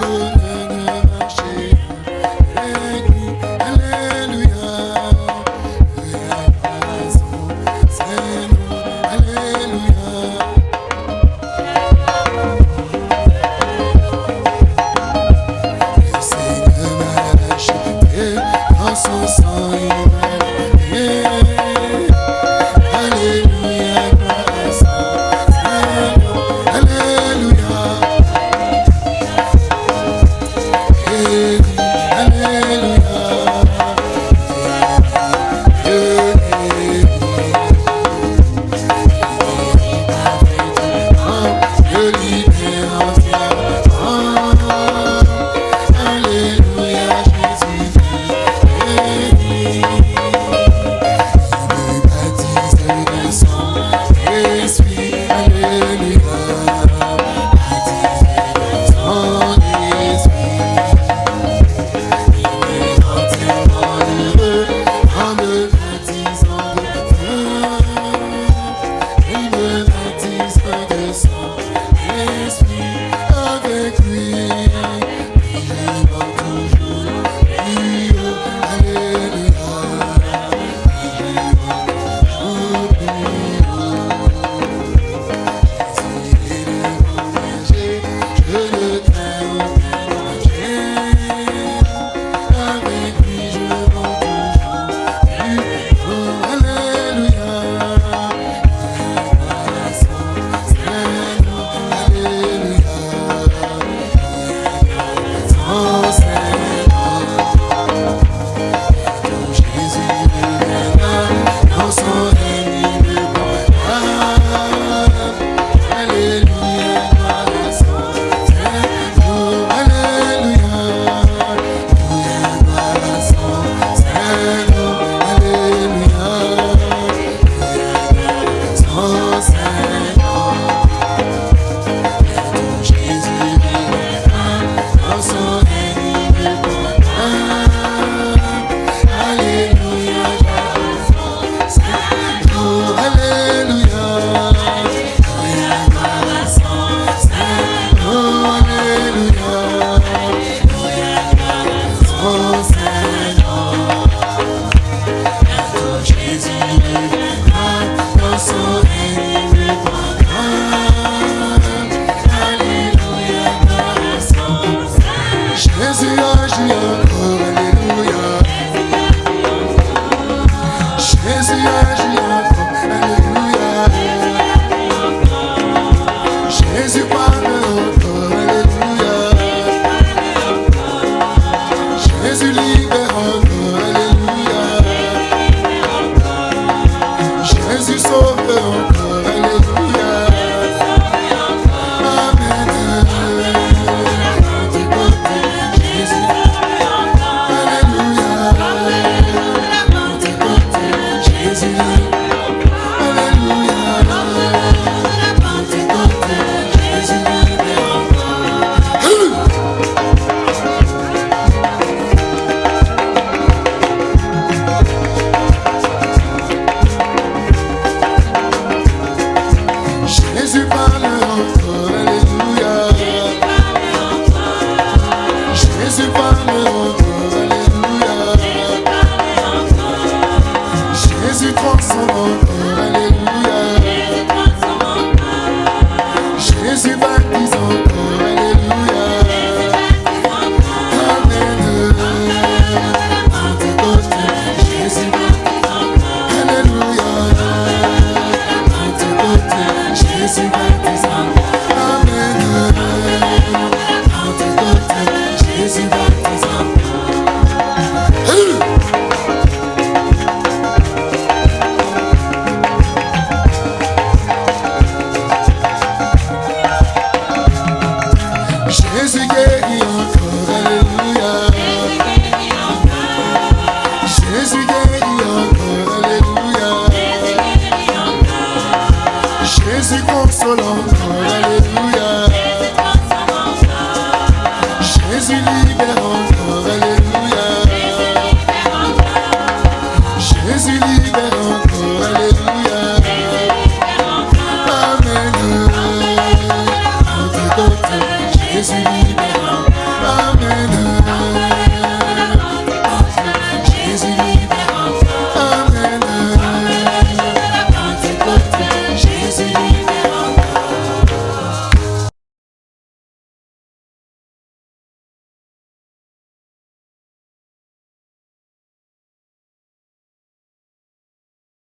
Jésus